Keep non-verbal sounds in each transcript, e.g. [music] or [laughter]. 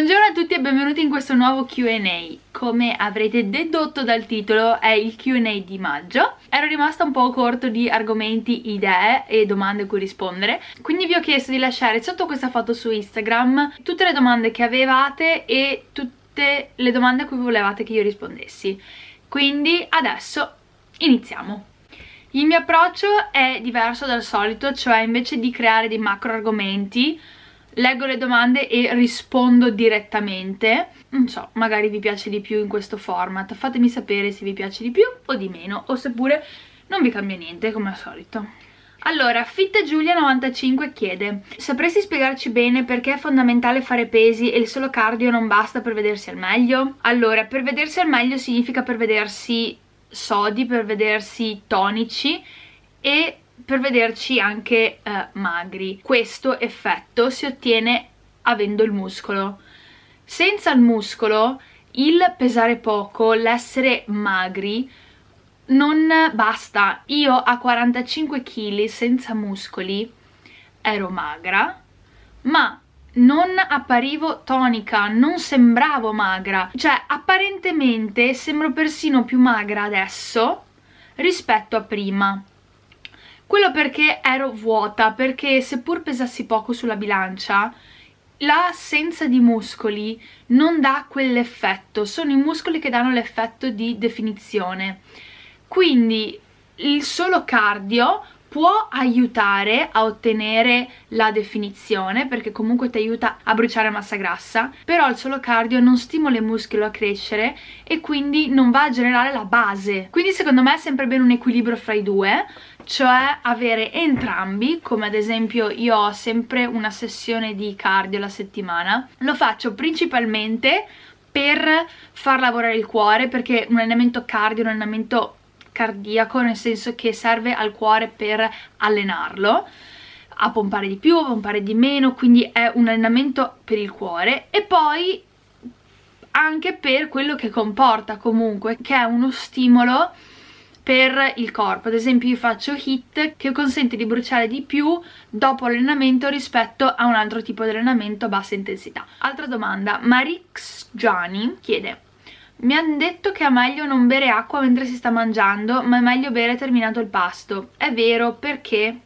Buongiorno a tutti e benvenuti in questo nuovo Q&A Come avrete dedotto dal titolo è il Q&A di maggio. Ero rimasta un po' corto di argomenti, idee e domande a cui rispondere. Quindi vi ho chiesto di lasciare sotto questa foto su Instagram Tutte le domande che avevate e tutte le domande a cui volevate che io rispondessi. Quindi adesso iniziamo. Il mio approccio è diverso dal solito Cioè invece di creare dei macro argomenti leggo le domande e rispondo direttamente. Non so, magari vi piace di più in questo format. Fatemi sapere se vi piace di più o di meno o seppure non vi cambia niente come al solito. Allora, Fitta Giulia 95 chiede Sapresti spiegarci bene perché è fondamentale fare pesi e il solo cardio non basta per vedersi al meglio? Allora, per vedersi al meglio significa per vedersi sodi, per vedersi tonici e per vederci anche eh, magri. Questo effetto si ottiene avendo il muscolo. Senza il muscolo, il pesare poco, l'essere magri, non basta. Io a 45 kg senza muscoli ero magra, ma non apparivo tonica, non sembravo magra. Cioè, apparentemente sembro persino più magra adesso rispetto a prima. Quello perché ero vuota, perché seppur pesassi poco sulla bilancia, l'assenza di muscoli non dà quell'effetto, sono i muscoli che danno l'effetto di definizione. Quindi il solo cardio può aiutare a ottenere la definizione perché comunque ti aiuta a bruciare massa grassa però il solo cardio non stimola i muscoli a crescere e quindi non va a generare la base quindi secondo me è sempre bene un equilibrio fra i due cioè avere entrambi come ad esempio io ho sempre una sessione di cardio la settimana lo faccio principalmente per far lavorare il cuore perché un allenamento cardio è un allenamento cardiaco nel senso che serve al cuore per allenarlo a pompare di più, a pompare di meno quindi è un allenamento per il cuore. E poi anche per quello che comporta comunque che è uno stimolo per il corpo ad esempio io faccio HIT che consente di bruciare di più dopo l'allenamento rispetto a un altro tipo di allenamento a bassa intensità altra domanda Marix Gianni chiede mi hanno detto che è meglio non bere acqua mentre si sta mangiando, ma è meglio bere terminato il pasto. È vero, perché?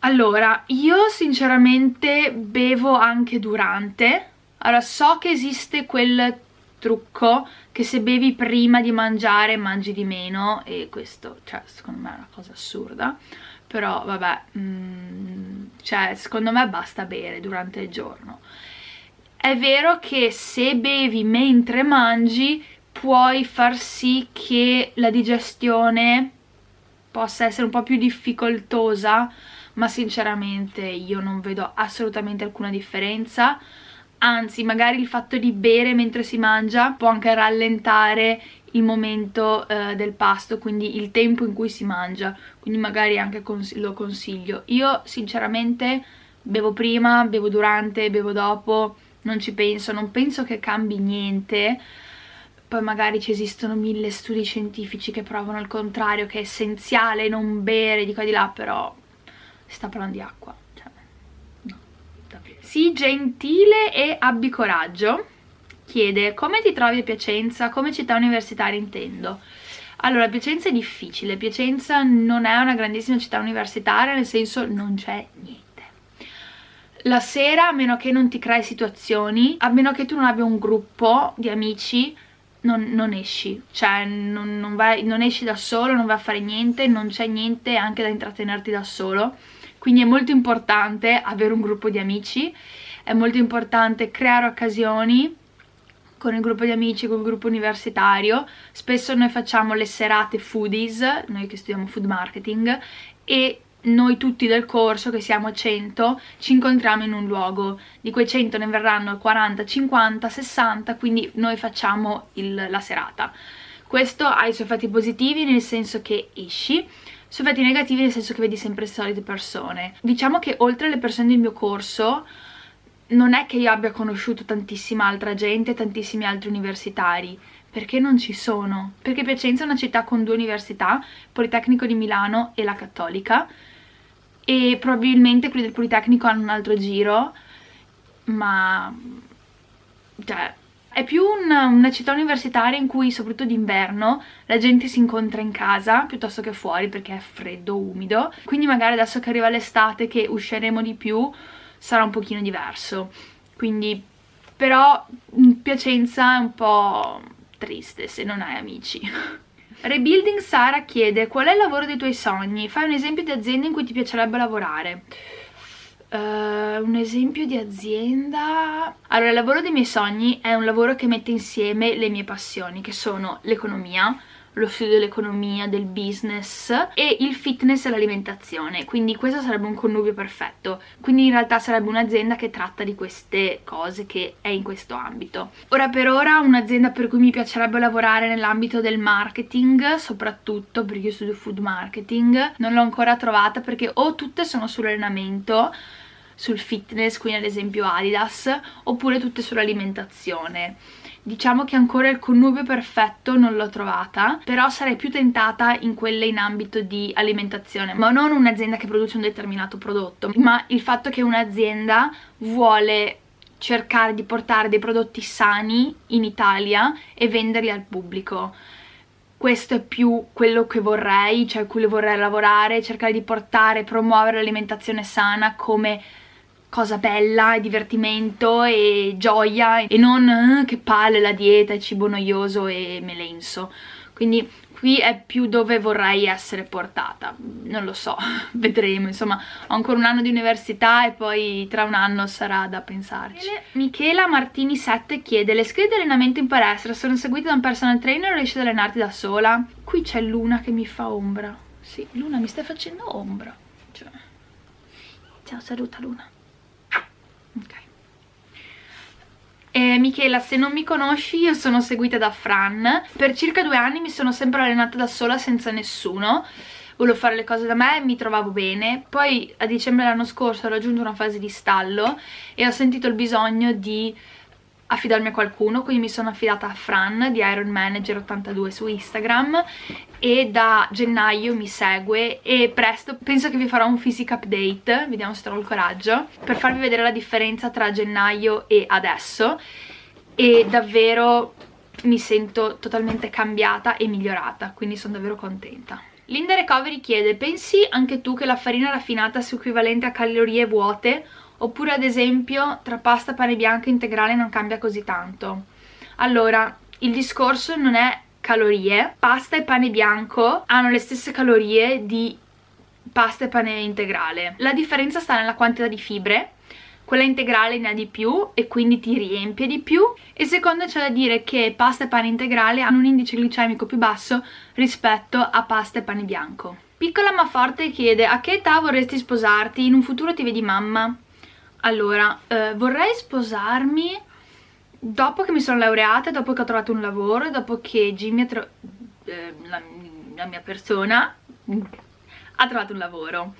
Allora, io sinceramente bevo anche durante. Allora, so che esiste quel trucco che se bevi prima di mangiare mangi di meno e questo, cioè, secondo me è una cosa assurda. Però, vabbè, mm, cioè, secondo me basta bere durante il giorno è vero che se bevi mentre mangi puoi far sì che la digestione possa essere un po' più difficoltosa ma sinceramente io non vedo assolutamente alcuna differenza anzi magari il fatto di bere mentre si mangia può anche rallentare il momento eh, del pasto quindi il tempo in cui si mangia. Quindi magari anche cons lo consiglio. Io sinceramente bevo prima, bevo durante, bevo dopo non ci penso, non penso che cambi niente. Poi magari ci esistono mille studi scientifici che provano il contrario che è essenziale non bere di qua e di là però si sta parlando di acqua sii gentile e abbi coraggio. Chiede come ti trovi a Piacenza? Come città universitaria intendo? Allora Piacenza è difficile. Piacenza non è una grandissima città universitaria nel senso non c'è niente. La sera, a meno che non ti crei situazioni, a meno che tu non abbia un gruppo di amici, non, non esci, cioè non, non, vai, non esci da solo, non vai a fare niente, non c'è niente anche da intrattenerti da solo, quindi è molto importante avere un gruppo di amici, è molto importante creare occasioni con il gruppo di amici, con il gruppo universitario, spesso noi facciamo le serate foodies, noi che studiamo food marketing, e noi tutti del corso, che siamo 100, ci incontriamo in un luogo. Di quei 100 ne verranno 40, 50, 60, quindi noi facciamo il, la serata. Questo ha i suoi effetti positivi nel senso che esci, i suoi effetti negativi nel senso che vedi sempre le solite persone. Diciamo che oltre alle persone del mio corso non è che io abbia conosciuto tantissima altra gente, tantissimi altri universitari, perché non ci sono. Perché Piacenza è una città con due università, Politecnico di Milano e la Cattolica, e probabilmente quelli del Politecnico hanno un altro giro ma cioè è più una, una, città universitaria in cui soprattutto d'inverno la gente si incontra in casa piuttosto che fuori perché è freddo, umido quindi magari adesso che arriva l'estate che usciremo di più sarà un pochino diverso quindi però Piacenza è un po' triste se non hai amici [laughs] Rebuilding Sara chiede qual è il lavoro dei tuoi sogni? Fai un esempio di azienda in cui ti piacerebbe lavorare. Uh, un esempio di azienda... Allora, il lavoro dei miei sogni è un lavoro che mette insieme le mie passioni, che sono l'economia, lo studio dell'economia, del business e il fitness e l'alimentazione. Quindi questo sarebbe un connubio perfetto. Quindi in realtà sarebbe un'azienda che tratta di queste cose che è in questo ambito. Ora per ora un'azienda per cui mi piacerebbe lavorare nell'ambito del marketing soprattutto perché io studio food marketing non l'ho ancora trovata perché o tutte sono sull'allenamento sul fitness, quindi ad esempio Adidas, oppure tutte sull'alimentazione diciamo che ancora il connubio perfetto non l'ho trovata però sarei più tentata in quelle in ambito di alimentazione ma non un'azienda che produce un determinato prodotto ma il fatto che un'azienda vuole cercare di portare dei prodotti sani in Italia e venderli al pubblico. Questo è più quello che vorrei, cioè cui vorrei lavorare, cercare di portare, promuovere l'alimentazione sana come cosa bella e divertimento e gioia e non eh, che palle la dieta, è cibo noioso e melenso quindi qui è più dove vorrei essere portata non lo so, [laughs] vedremo. Insomma ho ancora un anno di università e poi tra un anno sarà da pensarci. Michela Martini 7 chiede le schede di allenamento in palestra sono seguite da un personal trainer o riesci ad allenarti da sola? qui c'è Luna che mi fa ombra. Sì, Luna mi stai facendo ombra. Cioè. ciao saluta Luna ok e Michela, se non mi conosci, io sono seguita da Fran. Per circa due anni mi sono sempre allenata da sola senza nessuno. Volevo fare le cose da me, mi trovavo bene. Poi a dicembre dell'anno scorso ho raggiunto una fase di stallo e ho sentito il bisogno di affidarmi a qualcuno quindi mi sono affidata a Fran di Iron Manager 82 su Instagram e da gennaio mi segue e presto penso che vi farò un physic update vediamo se trovo il coraggio per farvi vedere la differenza tra gennaio e adesso e davvero mi sento totalmente cambiata e migliorata quindi sono davvero contenta. Linda Recovery chiede pensi anche tu che la farina raffinata sia equivalente a calorie vuote oppure ad esempio tra pasta, pane bianco e integrale non cambia così tanto. Allora il discorso non è calorie. Pasta e pane bianco hanno le stesse calorie di pasta e pane integrale. La differenza sta nella quantità di fibre. Quella integrale ne ha di più e quindi ti riempie di più. E secondo c'è da dire che pasta e pane integrale hanno un indice glicemico più basso rispetto a pasta e pane bianco. Piccola ma forte chiede a che età vorresti sposarti? In un futuro ti vedi mamma? Allora, eh, vorrei sposarmi dopo che mi sono laureata, dopo che ho trovato un lavoro, dopo che Jimmy. Eh, la, la mia persona ha trovato un lavoro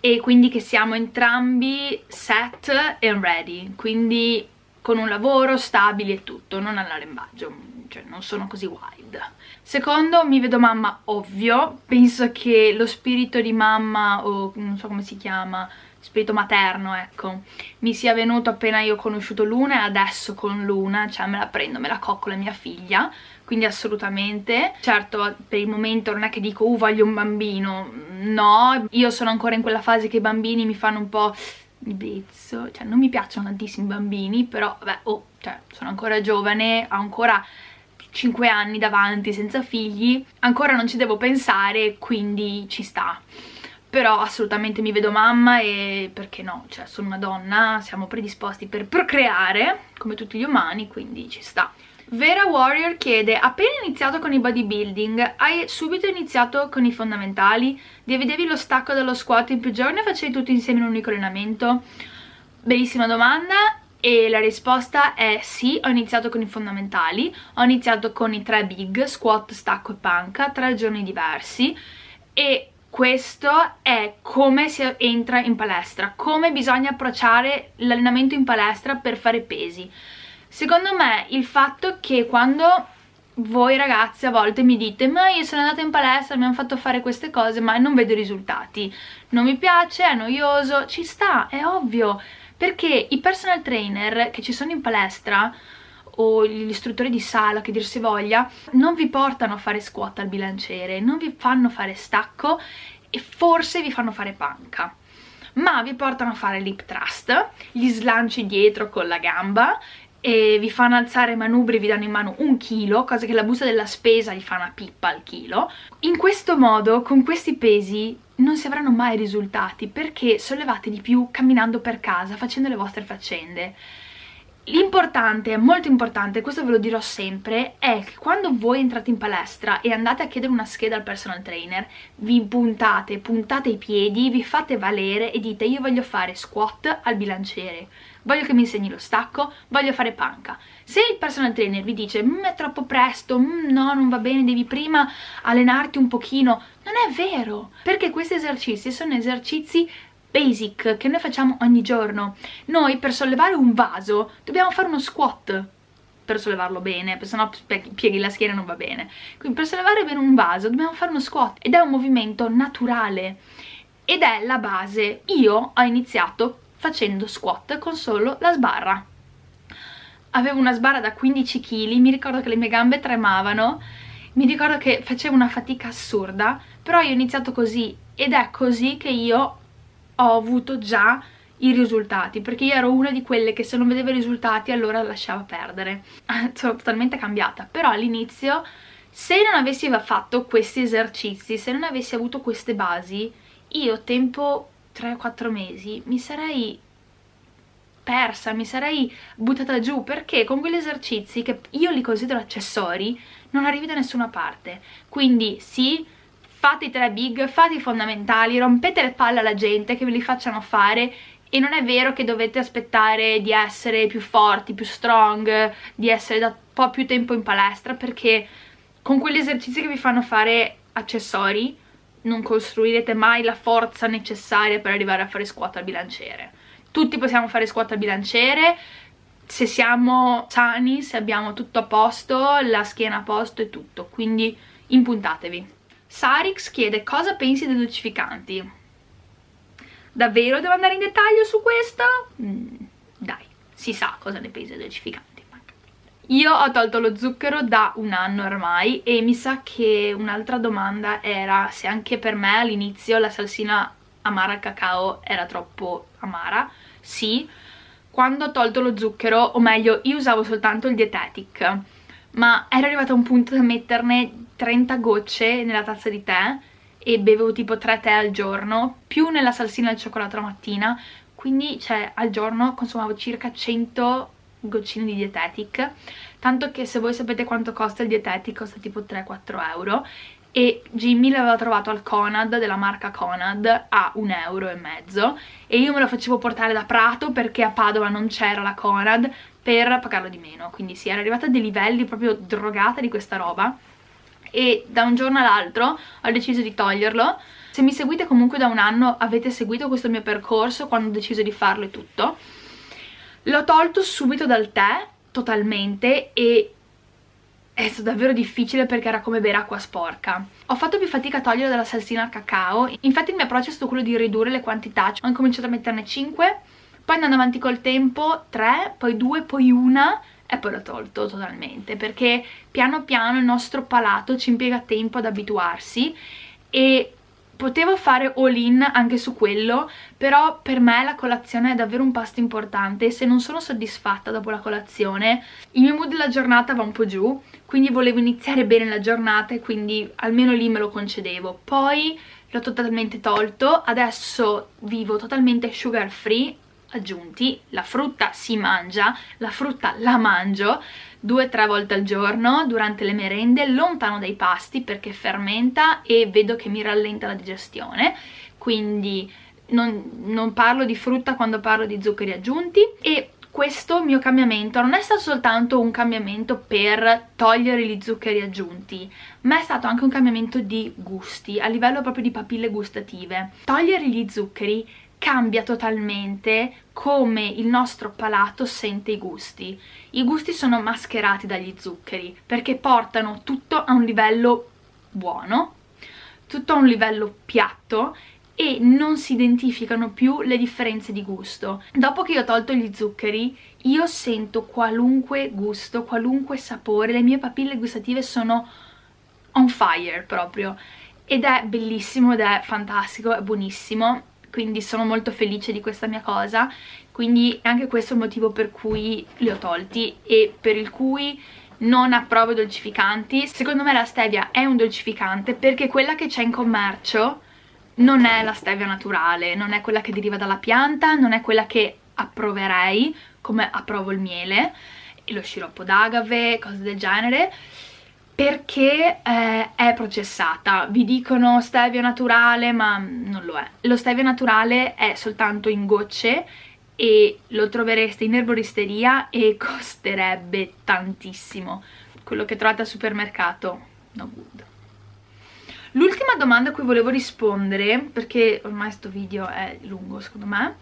e quindi che siamo entrambi set and ready, quindi con un lavoro stabile e tutto, non all'arrembaggio, cioè non sono così wild. Secondo, mi vedo mamma ovvio, penso che lo spirito di mamma, o non so come si chiama, spirito materno, ecco, mi sia venuto appena io ho conosciuto Luna e adesso con Luna, cioè me la prendo, me la coccola mia figlia, quindi assolutamente. Certo, per il momento non è che dico, uh, voglio un bambino, no, io sono ancora in quella fase che i bambini mi fanno un po' bezzo, cioè non mi piacciono tantissimi bambini, però, vabbè, oh, cioè, sono ancora giovane, ho ancora 5 anni davanti senza figli, ancora non ci devo pensare, quindi ci sta però assolutamente mi vedo mamma e perché no, cioè sono una donna, siamo predisposti per procreare come tutti gli umani, quindi ci sta. Vera Warrior chiede, appena iniziato con il bodybuilding, hai subito iniziato con i fondamentali? Dividevi lo stacco dallo squat in più giorni o facevi tutto insieme in un unico allenamento? Bellissima domanda e la risposta è sì, ho iniziato con i fondamentali, ho iniziato con i tre big, squat, stacco e panca, tre giorni diversi e questo è come si entra in palestra, come bisogna approcciare l'allenamento in palestra per fare pesi. Secondo me il fatto che quando voi ragazzi a volte mi dite ma io sono andata in palestra, mi hanno fatto fare queste cose ma non vedo i risultati, non mi piace, è noioso, ci sta, è ovvio, perché i personal trainer che ci sono in palestra o gli istruttori di sala che dir si voglia non vi portano a fare squat al bilanciere, non vi fanno fare stacco e forse vi fanno fare panca ma vi portano a fare l'hip thrust, gli slanci dietro con la gamba e vi fanno alzare i manubri, vi danno in mano un chilo, cosa che la busta della spesa gli fa una pippa al chilo. In questo modo, con questi pesi, non si avranno mai risultati perché sollevate di più camminando per casa, facendo le vostre faccende. L'importante, molto importante, questo ve lo dirò sempre, è che quando voi entrate in palestra e andate a chiedere una scheda al personal trainer, vi puntate, puntate i piedi, vi fate valere e dite io voglio fare squat al bilanciere, voglio che mi insegni lo stacco, voglio fare panca. Se il personal trainer vi dice mm, è troppo presto, mm, no non va bene, devi prima allenarti un pochino, non è vero, perché questi esercizi sono esercizi basic che noi facciamo ogni giorno. Noi per sollevare un vaso dobbiamo fare uno squat per sollevarlo bene, perché sennò pieghi la schiena non va bene. Quindi per sollevare bene un vaso dobbiamo fare uno squat ed è un movimento naturale ed è la base. Io ho iniziato facendo squat con solo la sbarra. Avevo una sbarra da 15 kg, mi ricordo che le mie gambe tremavano, mi ricordo che facevo una fatica assurda, però io ho iniziato così ed è così che io ho avuto già i risultati perché io ero una di quelle che se non vedeva i risultati allora lasciava perdere. [laughs] Sono totalmente cambiata. Però all'inizio se non avessi fatto questi esercizi se non avessi avuto queste basi io tempo 3-4 mesi mi sarei persa, mi sarei buttata giù perché con quegli esercizi che io li considero accessori non arrivi da nessuna parte. Quindi sì fate i tre big, fate i fondamentali, rompete le palle alla gente che ve li facciano fare e non è vero che dovete aspettare di essere più forti, più strong, di essere da un po' più tempo in palestra perché con quegli esercizi che vi fanno fare accessori non costruirete mai la forza necessaria per arrivare a fare squat al bilanciere. Tutti possiamo fare squat al bilanciere se siamo sani, se abbiamo tutto a posto, la schiena a posto e tutto, quindi impuntatevi. Sarix chiede cosa pensi dei dolcificanti. Davvero devo andare in dettaglio su questo? Mm, dai, si sa cosa ne pensi dei dolcificanti. Io ho tolto lo zucchero da un anno ormai e mi sa che un'altra domanda era se anche per me all'inizio la salsina amara al cacao era troppo amara. Sì, quando ho tolto lo zucchero, o meglio io usavo soltanto il dietetic, ma ero arrivata a un punto da metterne 30 gocce nella tazza di tè e bevevo tipo 3 tè al giorno, più nella salsina al cioccolato la mattina, quindi cioè al giorno consumavo circa 100 goccine di dietetic, tanto che se voi sapete quanto costa il dietetic costa tipo 3-4 euro. E Jimmy l'aveva trovato al Conad della marca Conad a un euro e mezzo. E io me lo facevo portare da Prato perché a Padova non c'era la Conad per pagarlo di meno. Quindi sì, era arrivata a dei livelli proprio drogata di questa roba. E da un giorno all'altro ho deciso di toglierlo. Se mi seguite comunque da un anno avete seguito questo mio percorso quando ho deciso di farlo e tutto. L'ho tolto subito dal tè totalmente e è stato davvero difficile perché era come bere acqua sporca. Ho fatto più fatica a togliere dalla salsina al cacao, infatti il mio approccio è stato quello di ridurre le quantità, ho cominciato a metterne 5, poi andando avanti col tempo 3, poi 2, poi 1 e poi l'ho tolto totalmente perché piano piano il nostro palato ci impiega tempo ad abituarsi e potevo fare all in anche su quello però per me la colazione è davvero un pasto importante e se non sono soddisfatta dopo la colazione il mio mood della giornata va un po' giù quindi volevo iniziare bene la giornata e quindi almeno lì me lo concedevo. Poi l'ho totalmente tolto adesso vivo totalmente sugar free aggiunti, la frutta si mangia, la frutta la mangio due o tre volte al giorno durante le merende, lontano dai pasti perché fermenta e vedo che mi rallenta la digestione, quindi non, non parlo di frutta quando parlo di zuccheri aggiunti e questo mio cambiamento non è stato soltanto un cambiamento per togliere gli zuccheri aggiunti, ma è stato anche un cambiamento di gusti, a livello proprio di papille gustative. Togliere gli zuccheri cambia totalmente come il nostro palato sente i gusti. I gusti sono mascherati dagli zuccheri perché portano tutto a un livello buono, tutto a un livello piatto e non si identificano più le differenze di gusto. Dopo che io ho tolto gli zuccheri, io sento qualunque gusto, qualunque sapore, le mie papille gustative sono on fire proprio ed è bellissimo ed è fantastico, è buonissimo quindi sono molto felice di questa mia cosa. Quindi anche questo è il motivo per cui li ho tolti e per il cui non approvo i dolcificanti. Secondo me la stevia è un dolcificante perché quella che c'è in commercio non è la stevia naturale non è quella che deriva dalla pianta non è quella che approverei come approvo il miele. E lo sciroppo d'agave, cose del genere perché eh, è processata. Vi dicono stevia naturale, ma non lo è. Lo stevia naturale è soltanto in gocce e lo trovereste in erboristeria e [laughs] costerebbe tantissimo. Quello che trovate al supermercato, no good. L'ultima domanda a cui volevo rispondere, perché ormai questo video è lungo secondo me,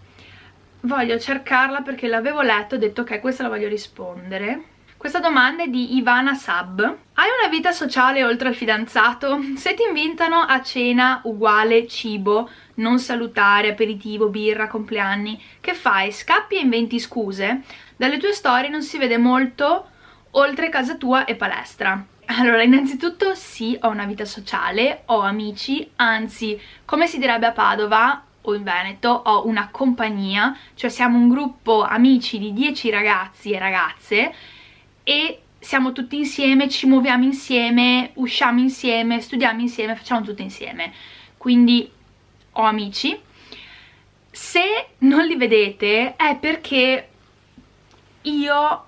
voglio cercarla perché l'avevo letto e ho detto ok questa la voglio rispondere questa domanda è di Ivana Sab. Hai una vita sociale oltre al fidanzato? Se ti invitano a cena uguale cibo, non salutare, aperitivo, birra, compleanni, che fai? Scappi e inventi scuse? Dalle tue storie non si vede molto oltre casa tua e palestra. Allora, innanzitutto sì, ho una vita sociale, ho amici, anzi, come si direbbe a Padova, o in Veneto ho una compagnia, cioè siamo un gruppo amici di 10 ragazzi e ragazze e siamo tutti insieme, ci muoviamo insieme, usciamo insieme, studiamo insieme, facciamo tutto insieme. Quindi ho amici. Se non li vedete è perché io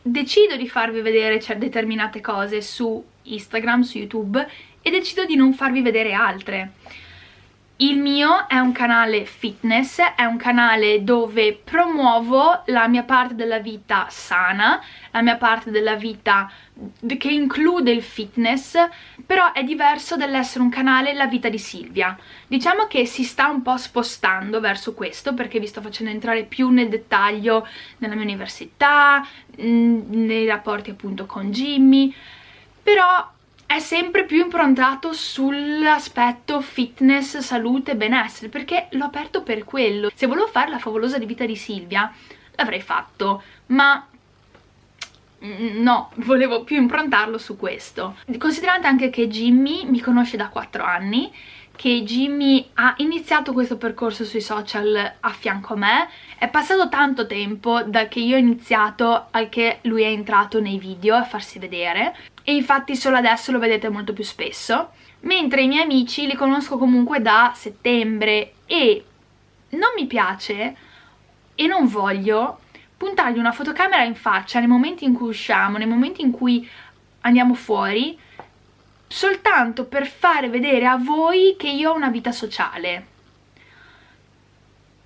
decido di farvi vedere cioè, determinate cose su Instagram, su YouTube e decido di non farvi vedere altre il mio è un canale fitness, è un canale dove promuovo la mia parte della vita sana, la mia parte della vita che include il fitness, però è diverso dall'essere un canale La vita di Silvia. Diciamo che si sta un po' spostando verso questo perché vi sto facendo entrare più nel dettaglio nella mia università, nei rapporti appunto con Jimmy, però è sempre più improntato sull'aspetto fitness, salute, benessere, perché l'ho aperto per quello. Se volevo fare la favolosa di vita di Silvia, l'avrei fatto, ma no, [laughs] volevo più improntarlo su questo. Considerate anche che Jimmy mi conosce da 4 anni, che Jimmy ha iniziato questo percorso sui social a fianco a me, è passato tanto tempo da che io ho iniziato al che lui è entrato nei video a farsi vedere e infatti solo adesso lo vedete molto più spesso mentre i miei amici li conosco comunque da settembre e non mi piace e non voglio puntargli una fotocamera in faccia nei momenti in cui usciamo, nei momenti in cui andiamo fuori soltanto per fare vedere a voi che io ho una vita sociale.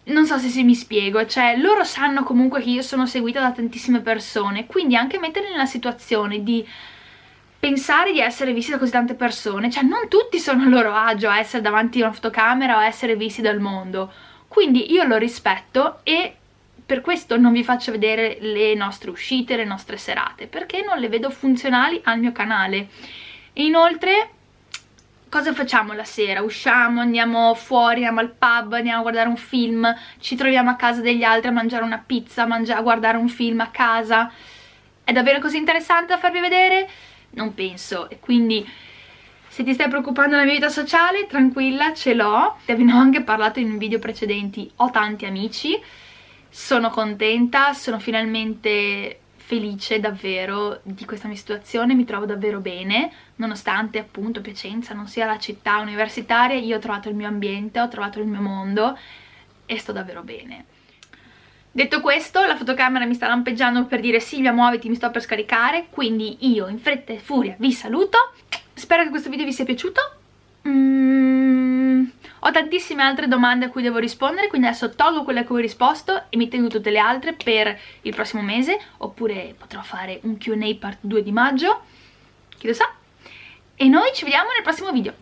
Non so se si mi spiego, cioè loro sanno comunque che io sono seguita da tantissime persone, quindi anche metterli nella situazione di pensare di essere visti da così tante persone, cioè non tutti sono a loro agio a essere davanti a una fotocamera o a essere visti dal mondo, quindi io lo rispetto e per questo non vi faccio vedere le nostre uscite, le nostre serate, perché non le vedo funzionali al mio canale. E inoltre, cosa facciamo la sera? Usciamo, andiamo fuori, andiamo al pub, andiamo a guardare un film, ci troviamo a casa degli altri a mangiare una pizza, a, a guardare un film a casa. È davvero così interessante da farvi vedere? Non penso. E quindi se ti stai preoccupando della mia vita sociale, tranquilla, ce l'ho. Te ne ho anche parlato in video precedenti, ho tanti amici, sono contenta, sono finalmente felice davvero di questa mia situazione, mi trovo davvero bene, nonostante appunto Piacenza non sia la città universitaria, io ho trovato il mio ambiente, ho trovato il mio mondo e sto davvero bene. Detto questo, la fotocamera mi sta lampeggiando per dire Silvia muoviti, mi sto per scaricare, quindi io in fretta e furia vi saluto. Spero che questo video vi sia piaciuto. Mm, ho tantissime altre domande a cui devo rispondere, quindi adesso tolgo quelle a cui ho risposto e mi tengo tutte le altre per il prossimo mese, oppure potrò fare un Q&A part 2 di maggio, chi lo sa. E noi ci vediamo nel prossimo video.